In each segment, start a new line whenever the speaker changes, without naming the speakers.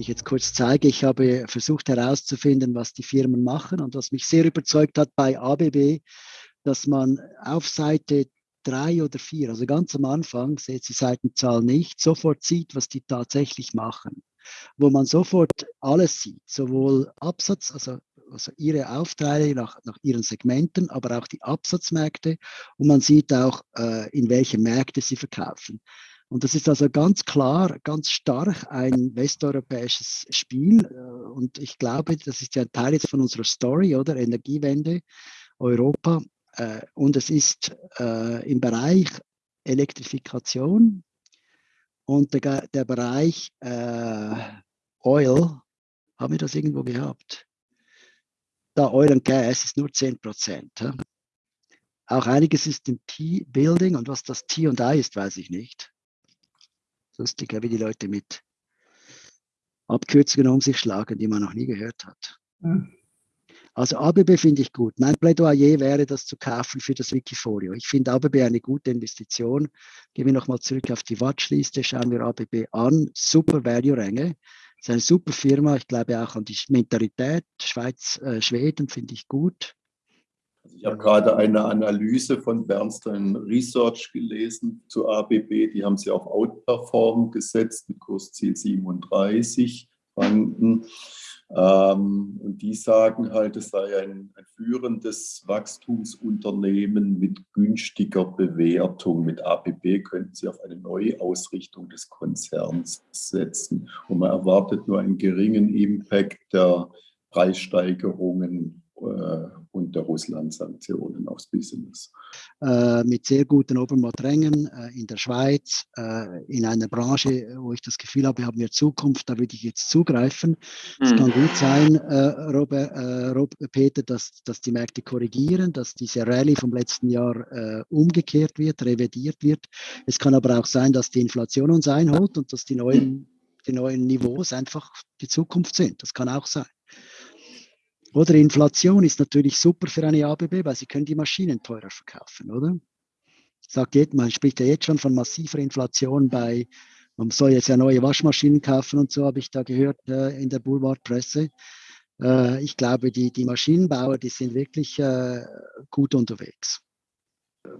ich jetzt kurz zeige, ich habe versucht herauszufinden, was die Firmen machen und was mich sehr überzeugt hat bei ABB, dass man auf Seite drei oder vier, also ganz am Anfang, seht die Seitenzahl nicht, sofort sieht, was die tatsächlich machen. Wo man sofort alles sieht, sowohl Absatz, also, also ihre Aufträge nach, nach ihren Segmenten, aber auch die Absatzmärkte und man sieht auch, äh, in welche Märkte sie verkaufen. Und das ist also ganz klar, ganz stark ein westeuropäisches Spiel. Äh, und ich glaube, das ist ja ein Teil jetzt von unserer Story, oder? Energiewende, Europa. Äh, und es ist äh, im Bereich Elektrifikation und der, der Bereich Oil, haben wir das irgendwo gehabt? Da Oil und Gas ist nur 10 Prozent. Auch einiges ist im T-Building und was das T und I ist, weiß ich nicht lustig, wie die Leute mit Abkürzungen um sich schlagen, die man noch nie gehört hat. Mhm. Also ABB finde ich gut. Mein Plädoyer wäre, das zu kaufen für das Wikifolio. Ich finde ABB eine gute Investition. Gehen wir nochmal zurück auf die Watchliste, schauen wir ABB an. Super Value-Ränge. Ist eine super Firma. Ich glaube auch an die Mentalität. Schweiz, äh, Schweden finde ich gut.
Also ich habe gerade eine Analyse von Bernstein Research gelesen zu ABB. Die haben sie auf Outperform gesetzt mit Kursziel 37 Franken. Ähm, und die sagen halt, es sei ein, ein, führendes Wachstumsunternehmen mit günstiger Bewertung. Mit ABB könnten sie auf eine Neuausrichtung des Konzerns setzen. Und man erwartet nur einen geringen Impact der Preissteigerungen äh, und der Russland-Sanktionen aufs Business.
Äh, mit sehr guten Obermatt-Rängen äh, in der Schweiz, äh, in einer Branche, wo ich das Gefühl habe, haben wir Zukunft, da würde ich jetzt zugreifen. Es mhm. kann gut sein, äh, Robert, äh, Rob, Peter, dass, dass die Märkte korrigieren, dass diese Rallye vom letzten Jahr umgekehrt wird, revidiert wird. Es kann aber auch sein, dass die Inflation uns einholt und dass die neuen, die neuen Niveaus einfach die Zukunft sind. Das kann auch sein. Oder Inflation ist natürlich super für eine ABB, weil sie können die Maschinen teurer verkaufen, oder? Sagt jetzt, man spricht ja jetzt schon von massiver Inflation bei, man soll jetzt ja neue Waschmaschinen kaufen und so, habe ich da gehört äh, in der Boulevardpresse. Äh, ich glaube, die, die Maschinenbauer, die sind wirklich äh, gut unterwegs.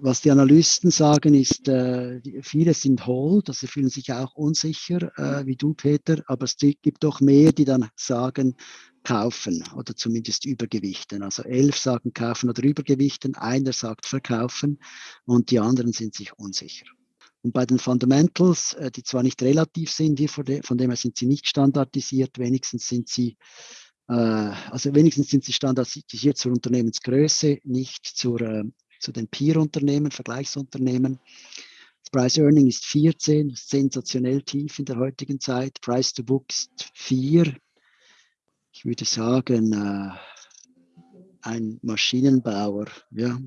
Was die Analysten sagen, ist, äh, viele sind hold, also fühlen sich auch unsicher, äh, wie du, Peter, aber es gibt doch mehr, die dann sagen, kaufen oder zumindest übergewichten. Also elf sagen kaufen oder übergewichten, einer sagt verkaufen und die anderen sind sich unsicher. Und bei den Fundamentals, äh, die zwar nicht relativ sind, von dem her sind sie nicht standardisiert, wenigstens sind sie äh, also wenigstens sind sie standardisiert zur Unternehmensgröße, nicht zur, äh, zu den Peer-Unternehmen, Vergleichsunternehmen. Das Price Earning ist 14, sensationell tief in der heutigen Zeit. Price to Book ist 4, ich würde sagen, äh, ein Maschinenbauer. Ja.